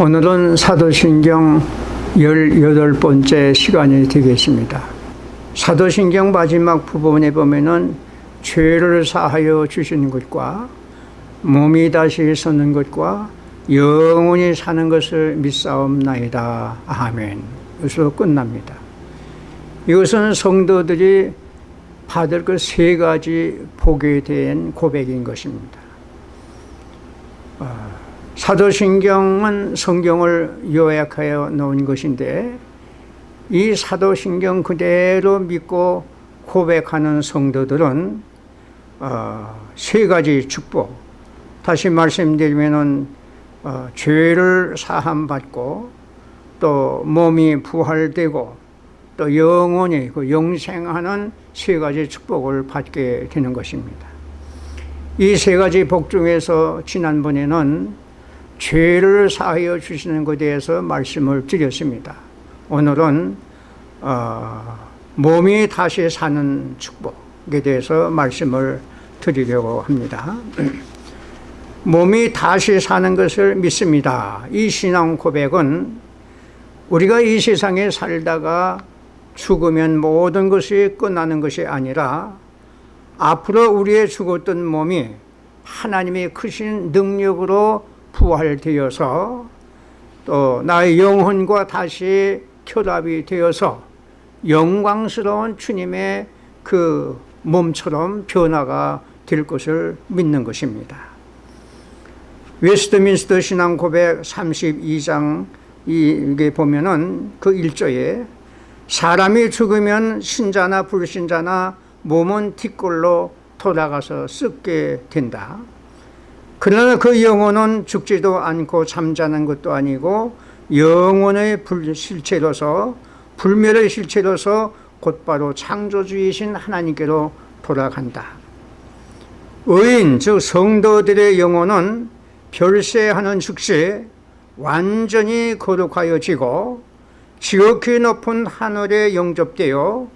오늘은 사도신경 18번째 시간이 되겠습니다. 사도신경 마지막 부분에 보면은 죄를 사하여 주시는 것과 몸이 다시 서는 것과 영원히 사는 것을 믿사옵나이다. 아멘. 여기서 끝납니다. 이것은 성도들이 받을 그 세 가지 복에 대한 고백인 것입니다. 아, 사도신경은 성경을 요약하여 놓은 것인데 이 사도신경 그대로 믿고 고백하는 성도들은 어, 세 가지 축복 다시 말씀드리면 어, 죄를 사함받고 또 몸이 부활되고 또 영원히 그 영생하는 세 가지 축복을 받게 되는 것입니다. 이 세 가지 복 중에서 지난번에는 죄를 사하여 주시는 것에 대해서 말씀을 드렸습니다. 오늘은 어, 몸이 다시 사는 축복에 대해서 말씀을 드리려고 합니다. 몸이 다시 사는 것을 믿습니다. 이 신앙 고백은 우리가 이 세상에 살다가 죽으면 모든 것이 끝나는 것이 아니라 앞으로 우리의 죽었던 몸이 하나님의 크신 능력으로 부활되어서 또 나의 영혼과 다시 결합이 되어서 영광스러운 주님의 그 몸처럼 변화가 될 것을 믿는 것입니다. 웨스트민스터 신앙 고백 32장 이게 보면은 그 1조에 사람이 죽으면 신자나 불신자나 몸은 뒷골로 돌아가서 썩게 된다. 그러나 그 영혼은 죽지도 않고 잠자는 것도 아니고 영혼의 실체로서 불멸의 실체로서 곧바로 창조주이신 하나님께로 돌아간다. 의인 즉 성도들의 영혼은 별세하는 즉시 완전히 거룩하여지고 지극히 높은 하늘에 영접되어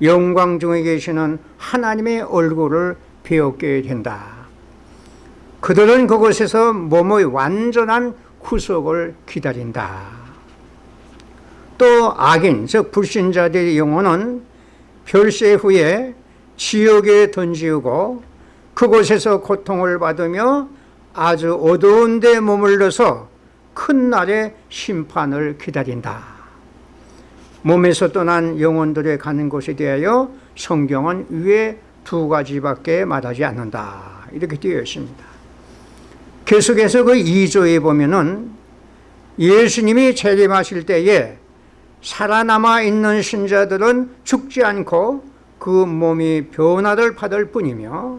영광 중에 계시는 하나님의 얼굴을 배웠게 된다. 그들은 그곳에서 몸의 완전한 구속을 기다린다. 또 악인, 즉 불신자들의 영혼은 별세 후에 지옥에 던지고 그곳에서 고통을 받으며 아주 어두운 데 머물러서 큰 날의 심판을 기다린다. 몸에서 떠난 영혼들의 가는 곳에 대하여 성경은 위에 두 가지밖에 말하지 않는다. 이렇게 되어 있습니다. 계속해서 그 2조에 보면은 예수님이 재림하실 때에 살아남아 있는 신자들은 죽지 않고 그 몸이 변화를 받을 뿐이며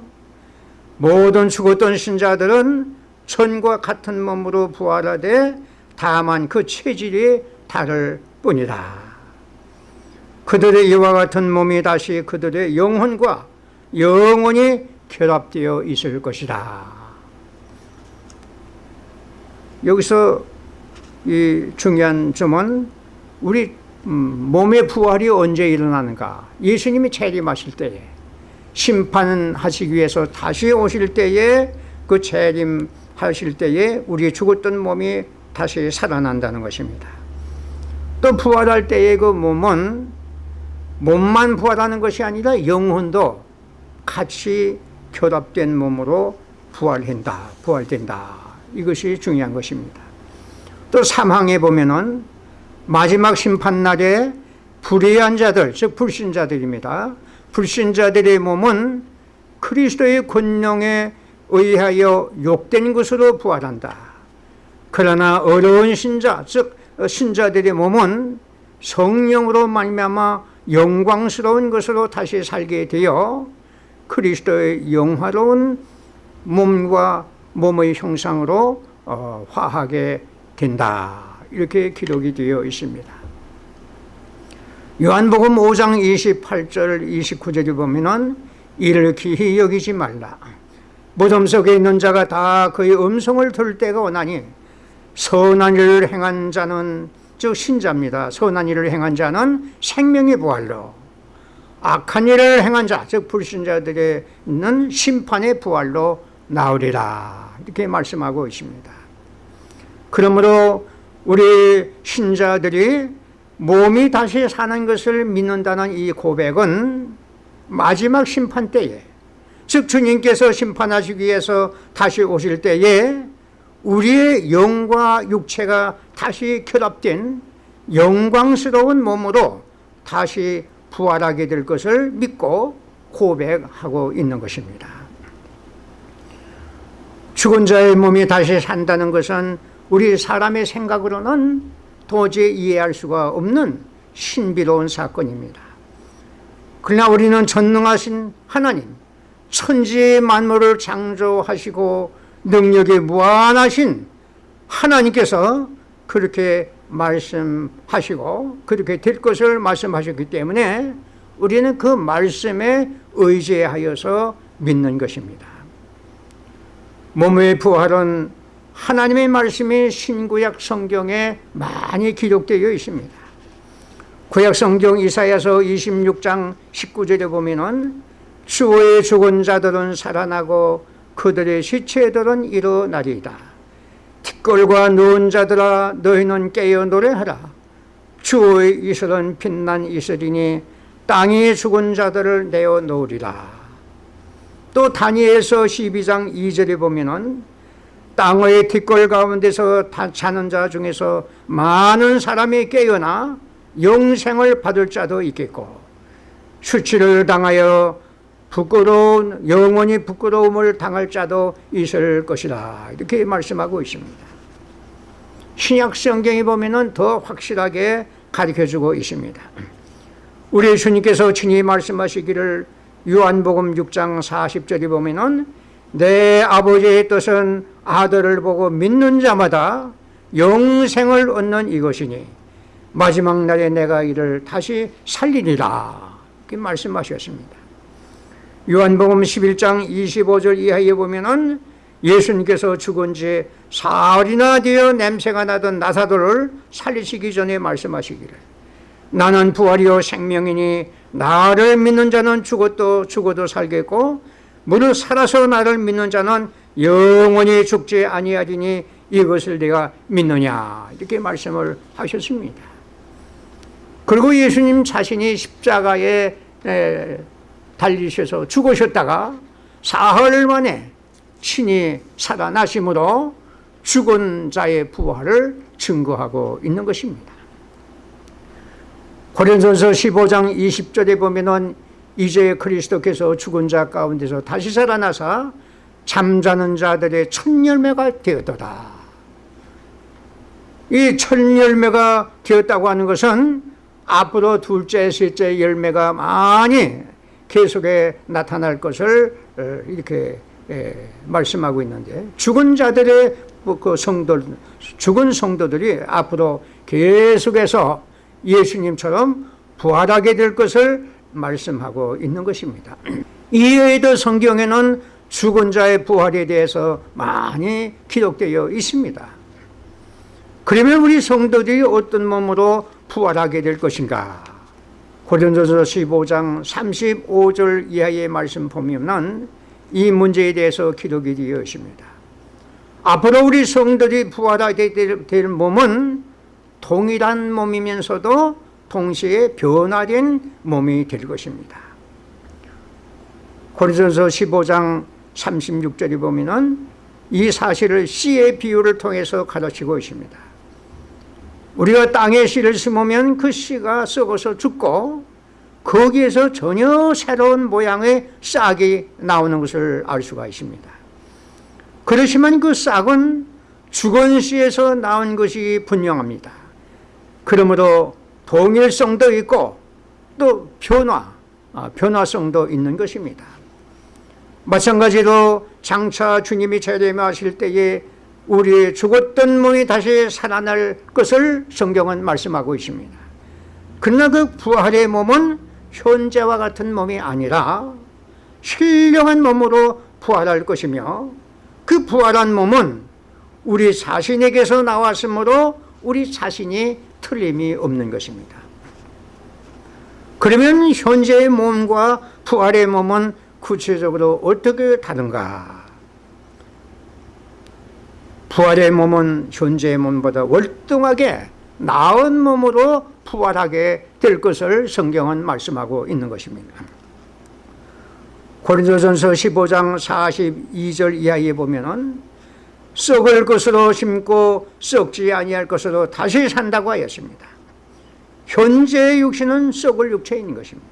모든 죽었던 신자들은 천과 같은 몸으로 부활하되 다만 그 체질이 다를 뿐이다. 그들의 이와 같은 몸이 다시 그들의 영혼과 영원히 결합되어 있을 것이다. 여기서 이 중요한 점은 우리 음, 몸의 부활이 언제 일어나는가. 예수님이 재림하실 때에 심판하시기 위해서 다시 오실 때에 그 재림하실 때에 우리 죽었던 몸이 다시 살아난다는 것입니다. 또 부활할 때의 그 몸은 몸만 부활하는 것이 아니라 영혼도 같이 결합된 몸으로 부활한다 부활된다 이것이 중요한 것입니다. 또 사망에 보면은 마지막 심판날에 불의한 자들, 즉 불신자들입니다. 불신자들의 몸은 그리스도의 권능에 의하여 욕된 것으로 부활한다. 그러나 어려운 신자, 즉 신자들의 몸은 성령으로 말미암아 영광스러운 것으로 다시 살게 되어 그리스도의 영화로운 몸과 몸의 형상으로 어, 화하게 된다. 이렇게 기록이 되어 있습니다. 요한복음 5장 28절 29절에 보면 이를 기히 여기지 말라. 무덤 속에 있는 자가 다 그의 음성을 들을 때가 오나니 선한 일을 행한 자는 즉 신자입니다. 선한 일을 행한 자는 생명의 부활로. 악한 일을 행한 자, 즉 불신자들의 있는 심판의 부활로 나오리라 이렇게 말씀하고 있습니다 그러므로 우리 신자들이 몸이 다시 사는 것을 믿는다는 이 고백은 마지막 심판 때에 즉 주님께서 심판하시기 위해서 다시 오실 때에 우리의 영과 육체가 다시 결합된 영광스러운 몸으로 다시 부활하게 될 것을 믿고 고백하고 있는 것입니다. 죽은 자의 몸이 다시 산다는 것은 우리 사람의 생각으로는 도저히 이해할 수가 없는 신비로운 사건입니다. 그러나 우리는 전능하신 하나님, 천지 만물을 창조하시고 능력이 무한하신 하나님께서 그렇게 말씀하시고 그렇게 될 것을 말씀하셨기 때문에 우리는 그 말씀에 의지하여서 믿는 것입니다. 몸의 부활은 하나님의 말씀이 신구약 성경에 많이 기록되어 있습니다. 구약 성경 이사야서 26장 19절에 보면은 주의 죽은 자들은 살아나고 그들의 시체들은 일어나리이다. 티끌과 누운 자들아 너희는 깨어 노래하라. 주의 이슬은 빛난 이슬이니 땅이 죽은 자들을 내어 놓으리라. 또 다니엘서 12장 2절에 보면은 땅의 뒷골 가운데서 자는 자 중에서 많은 사람이 깨어나 영생을 받을 자도 있겠고 수치를 당하여 부끄러운 영원히 부끄러움을 당할 자도 있을 것이다 이렇게 말씀하고 있습니다. 신약 성경에 보면 더 확실하게 가르쳐주고 있습니다. 우리 주님께서 친히 말씀하시기를 요한복음 6장 40절에 보면 내 아버지의 뜻은 아들을 보고 믿는 자마다 영생을 얻는 이것이니 마지막 날에 내가 이를 다시 살리리라. 이렇게 말씀하셨습니다. 요한복음 11장 25절 이하에 보면 예수님께서 죽은 지 사흘이나 되어 냄새가 나던 나사도를 살리시기 전에 말씀하시기를 나는 부활이요 생명이니 나를 믿는 자는 죽어도 죽어도 살겠고 무릇 살아서 나를 믿는 자는 영원히 죽지 아니하리니 이것을 내가 믿느냐? 이렇게 말씀을 하셨습니다. 그리고 예수님 자신이 십자가에 달리셔서 죽으셨다가 사흘 만에 친히 살아나심으로 죽은 자의 부활을 증거하고 있는 것입니다 고린도서 15장 20절에 보면은 이제 그리스도께서 죽은 자 가운데서 다시 살아나사 잠자는 자들의 첫 열매가 되었도다. 이 첫 열매가 되었다고 하는 것은 앞으로 둘째, 셋째 열매가 많이 계속해 나타날 것을 어, 이렇게 말씀하고 있는데 죽은 자들의 그 성도, 죽은 성도들이 앞으로 계속해서 예수님처럼 부활하게 될 것을 말씀하고 있는 것입니다. 이외에도 성경에는 죽은 자의 부활에 대해서 많이 기록되어 있습니다. 그러면 우리 성도들이 어떤 몸으로 부활하게 될 것인가? 고린도서 15장 35절 이하의 말씀 보면은 이 문제에 대해서 기록이 되어 있습니다. 앞으로 우리 성도들이 부활하게 될 몸은 동일한 몸이면서도 동시에 변화된 몸이 될 것입니다. 고린도서 15장 36절에 보면 은 이 사실을 씨의 비유를 통해서 가르치고 있습니다. 우리가 땅에 씨를 심으면 그 씨가 썩어서 죽고 거기에서 전혀 새로운 모양의 싹이 나오는 것을 알 수가 있습니다. 그렇지만 그 싹은 죽은 씨에서 나온 것이 분명합니다. 그러므로 동일성도 있고 또 변화, 아, 변화성도 있는 것입니다. 마찬가지로 장차 주님이 재림하실 때에 우리의 죽었던 몸이 다시 살아날 것을 성경은 말씀하고 있습니다. 그러나 그 부활의 몸은 현재와 같은 몸이 아니라 신령한 몸으로 부활할 것이며 그 부활한 몸은 우리 자신에게서 나왔으므로 우리 자신이 틀림이 없는 것입니다. 그러면 현재의 몸과 부활의 몸은 구체적으로 어떻게 다른가? 부활의 몸은 현재의 몸보다 월등하게 나은 몸으로 부활하게 될 것을 성경은 말씀하고 있는 것입니다. 고린도전서 15장 42절 이하에 보면 은 썩을 것으로 심고 썩지 아니할 것으로 다시 산다고 하였습니다. 현재의 육신은 썩을 육체인 것입니다.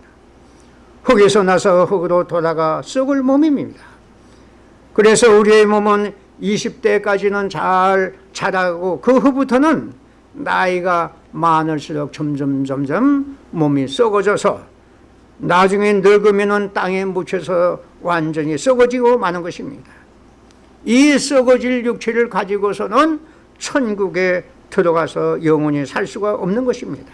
흙에서 나서 흙으로 돌아가 썩을 몸입니다. 그래서 우리의 몸은 20대까지는 잘 자라고 그 후부터는 나이가 많을수록 점점 점점 몸이 썩어져서 나중에 늙으면 땅에 묻혀서 완전히 썩어지고 마는 것입니다. 이 썩어질 육체를 가지고서는 천국에 들어가서 영원히 살 수가 없는 것입니다.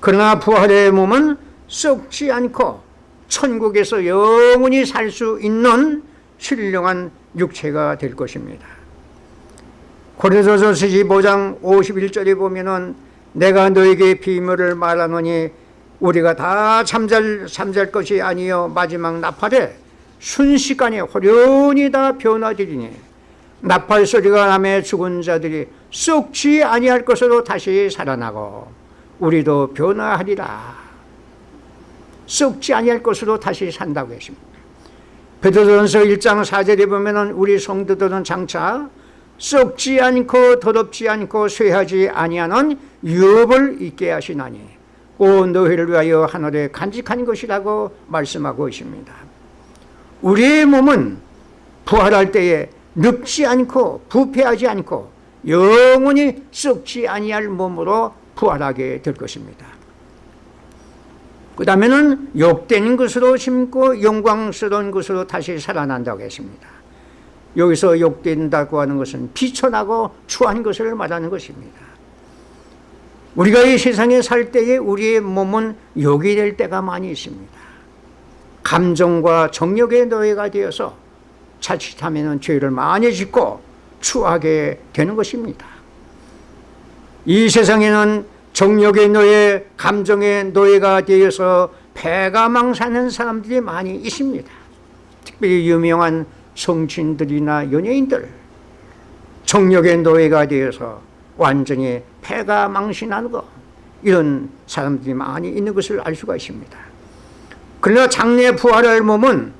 그러나 부활의 몸은 썩지 않고 천국에서 영원히 살 수 있는 신령한 육체가 될 것입니다. 고린도전서 15장 51절에 보면은 내가 너에게 비밀을 말하노니 우리가 다 잠잘 잠잘 것이 아니요 마지막 나팔에 순식간에 호련히 다 변화되리니 나팔 소리가 나매 죽은 자들이 썩지 아니할 것으로 다시 살아나고 우리도 변화하리라. 썩지 아니할 것으로 다시 산다고 했습니다. 베드로전서 1장 4절에 보면 우리 성도들은 장차 썩지 않고 더럽지 않고 쇠하지 아니하는 유업을 있게 하시나니 온 너희를 위하여 하늘에 간직한 것이라고 말씀하고 있습니다 우리의 몸은 부활할 때에 늙지 않고 부패하지 않고 영원히 썩지 아니할 몸으로 부활하게 될 것입니다. 그 다음에는 욕된 것으로 심고 영광스러운 것으로 다시 살아난다고 했습니다. 여기서 욕된다고 하는 것은 비천하고 추한 것을 말하는 것입니다. 우리가 이 세상에 살 때에 우리의 몸은 욕이 될 때가 많이 있습니다 감정과 정력의 노예가 되어서 자칫하면 죄를 많이 짓고 추하게 되는 것입니다. 이 세상에는 정력의 노예, 감정의 노예가 되어서 배가 망사는 사람들이 많이 있습니다. 특별히 유명한 성친들이나 연예인들 정력의 노예가 되어서 완전히 폐가 망신하고 이런 사람들이 많이 있는 것을 알 수가 있습니다 그러나 장래 부활할 몸은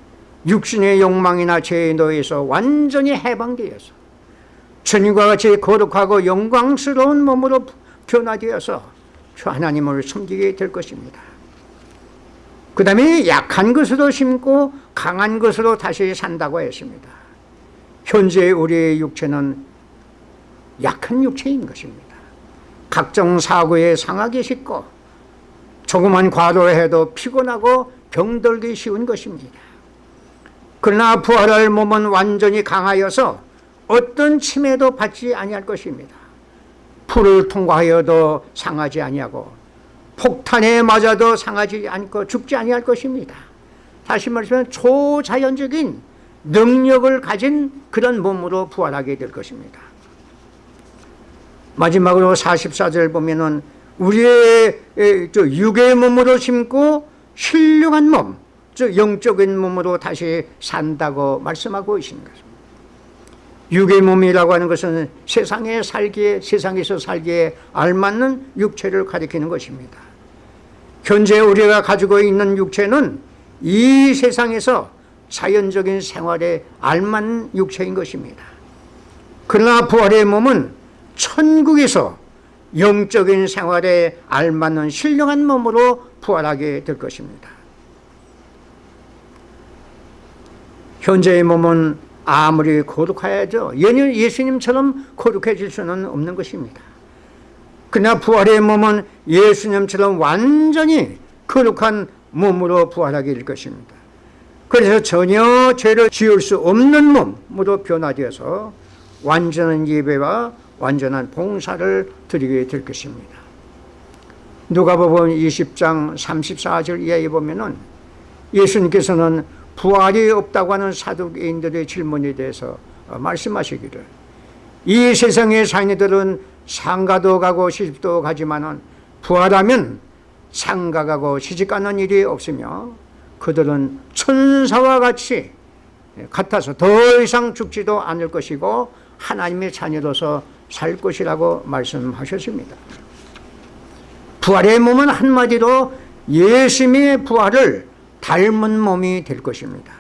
육신의 욕망이나 죄의 노예에서 완전히 해방되어서 주님과 같이 거룩하고 영광스러운 몸으로 변화되어서 하나님을 섬기게 될 것입니다. 그 다음에 약한 것으로 심고 강한 것으로 다시 산다고 했습니다. 현재 우리의 육체는 약한 육체인 것입니다. 각종 사고에 상하게 쉽고 조그만 과도를 해도 피곤하고 병들기 쉬운 것입니다. 그러나 부활할 몸은 완전히 강하여서 어떤 침해도 받지 아니할 것입니다. 풀을 통과하여도 상하지 아니하고 폭탄에 맞아도 상하지 않고 죽지 아니할 것입니다. 다시 말하면 초자연적인 능력을 가진 그런 몸으로 부활하게 될 것입니다. 마지막으로 44절 보면은 우리의 육의 몸으로 심고 신령한 몸, 즉 영적인 몸으로 다시 산다고 말씀하고 있는 것입니다 육의 몸이라고 하는 것은 세상에 살기에 세상에서 살기에 알맞는 육체를 가리키는 것입니다. 현재 우리가 가지고 있는 육체는 이 세상에서 자연적인 생활에 알맞는 육체인 것입니다. 그러나 부활의 몸은 천국에서 영적인 생활에 알맞는 신령한 몸으로 부활하게 될 것입니다. 현재의 몸은 아무리 거룩해야죠 예수님처럼 거룩해질 수는 없는 것입니다. 그러나 부활의 몸은 예수님처럼 완전히 거룩한 몸으로 부활하게 될 것입니다. 그래서 전혀 죄를 지을 수 없는 몸으로 변화되어서 완전한 예배와 완전한 봉사를 드리게 될 것입니다 누가복음 20장 34절 이하에 보면 예수님께서는 부활이 없다고 하는 사두개인들의 질문에 대해서 말씀하시기를 이 세상의 사인들은 상가도 가고 시집도 가지만 부활하면 상가 가고 시집 가는 일이 없으며 그들은 천사와 같이 같아서 더 이상 죽지도 않을 것이고 하나님의 자녀로서 살 것이라고 말씀하셨습니다. 부활의 몸은 한마디로 예수님의 부활을 닮은 몸이 될 것입니다.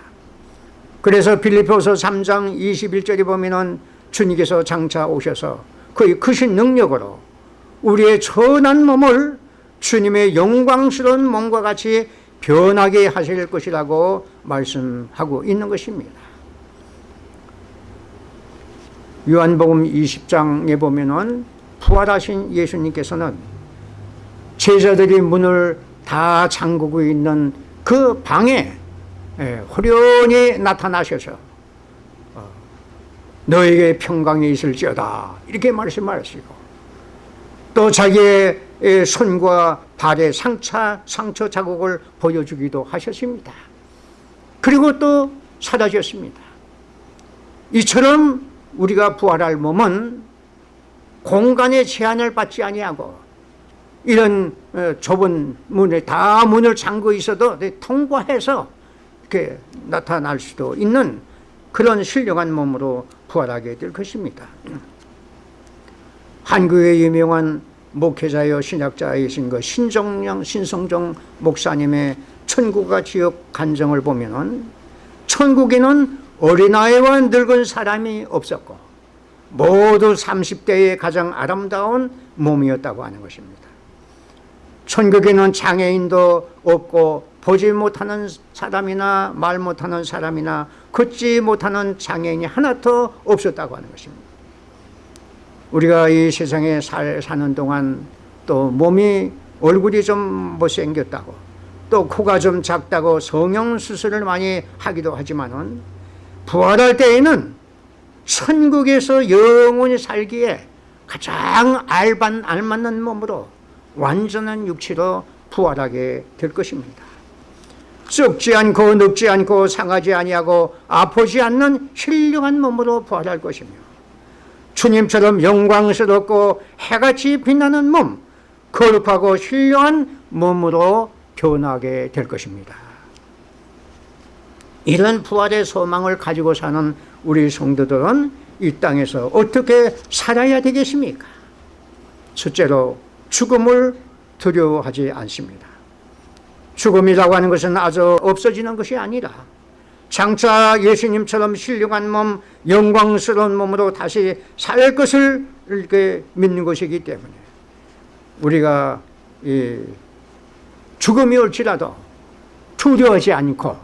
그래서 빌리포서 3장 21절에 보면은 주님께서 장차 오셔서 그의 크신 능력으로 우리의 천한 몸을 주님의 영광스러운 몸과 같이 변하게 하실 것이라고 말씀하고 있는 것입니다. 요한복음 20장에 보면 은 부활하신 예수님께서는 제자들이 문을 다 잠그고 있는 그 방에 예, 호련히 나타나셔서 어, 너에게 평강이 있을지어다 이렇게 말씀하시고 또 자기의 손과 발의 상처, 상처 자국을 보여주기도 하셨습니다. 그리고 또 사라졌습니다. 이처럼 우리가 부활할 몸은 공간의 제한을 받지 아니하고 이런 어, 좁은 문에 다 문을 잠고 있어도 통과해서 이렇게 나타날 수도 있는 그런 신령한 몸으로 부활하게 될 것입니다. 한국의 유명한 목회자여 신학자이신 그 신정영 신성정 목사님의 천국과 지역 간정을 보면 은 천국에는 어린아이와 늙은 사람이 없었고 모두 30대의 가장 아름다운 몸이었다고 하는 것입니다. 천국에는 장애인도 없고 보지 못하는 사람이나 말 못하는 사람이나 걷지 못하는 장애인이 하나도 없었다고 하는 것입니다. 우리가 이 세상에 살, 사는 동안 또 몸이 얼굴이 좀 못생겼다고 또 코가 좀 작다고 성형수술을 많이 하기도 하지만 은 부활할 때에는 천국에서 영원히 살기에 가장 알반, 알맞는 몸으로 완전한 육체로 부활하게 될 것입니다. 썩지 않고 늙지 않고 상하지 아니하고 아프지 않는 힐륭한 몸으로 부활할 것이며 주님처럼 영광스럽고 해같이 빛나는 몸 거룩하고 힐륭한 몸으로 변하게 될 것입니다. 이런 부활의 소망을 가지고 사는 우리 성도들은 이 땅에서 어떻게 살아야 되겠습니까? 첫째로 죽음을 두려워하지 않습니다. 죽음이라고 하는 것은 아주 없어지는 것이 아니라 장차 예수님처럼 신령한 몸, 영광스러운 몸으로 다시 살 것을 이렇게 믿는 것이기 때문에 우리가 죽음이 올지라도 두려워하지 않고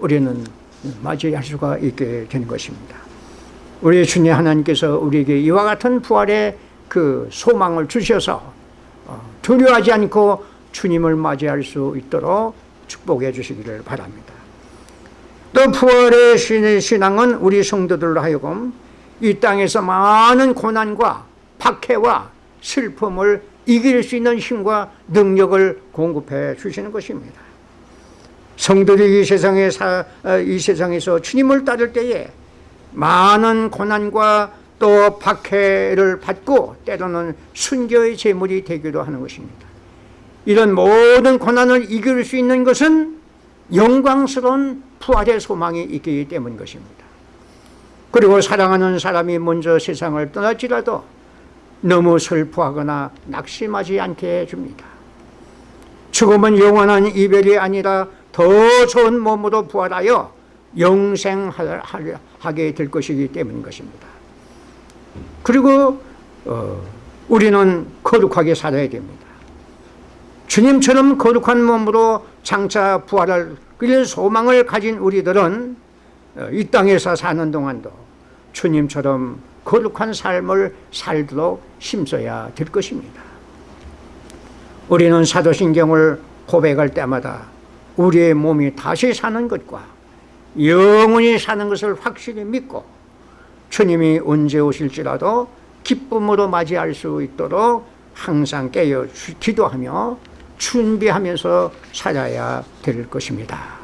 우리는 맞이할 수가 있게 되는 것입니다. 우리 주님 하나님께서 우리에게 이와 같은 부활의 그 소망을 주셔서 어, 두려워하지 않고 주님을 맞이할 수 있도록 축복해 주시기를 바랍니다. 또 부활의 신앙은 우리 성도들로 하여금 이 땅에서 많은 고난과 박해와 슬픔을 이길 수 있는 힘과 능력을 공급해 주시는 것입니다. 성도들이 이 세상에 사, 어, 이 세상에서 주님을 따를 때에 많은 고난과 또 박해를 받고 때로는 순교의 제물이 되기도 하는 것입니다. 이런 모든 고난을 이길 수 있는 것은 영광스러운 부활의 소망이 있기 때문인 것입니다. 그리고 사랑하는 사람이 먼저 세상을 떠날지라도 너무 슬퍼하거나 낙심하지 않게 해줍니다. 죽음은 영원한 이별이 아니라 더 좋은 몸으로 부활하여 영생하게 될 것이기 때문인 것입니다. 그리고 어, 우리는 거룩하게 살아야 됩니다. 주님처럼 거룩한 몸으로 장차 부활할 그 소망을 가진 우리들은 어, 이 땅에서 사는 동안도 주님처럼 거룩한 삶을 살도록 힘써야 될 것입니다. 우리는 사도신경을 고백할 때마다 우리의 몸이 다시 사는 것과 영원히 사는 것을 확실히 믿고 주님이 언제 오실지라도 기쁨으로 맞이할 수 있도록 항상 깨어 기도하며 준비하면서 살아야 될 것입니다.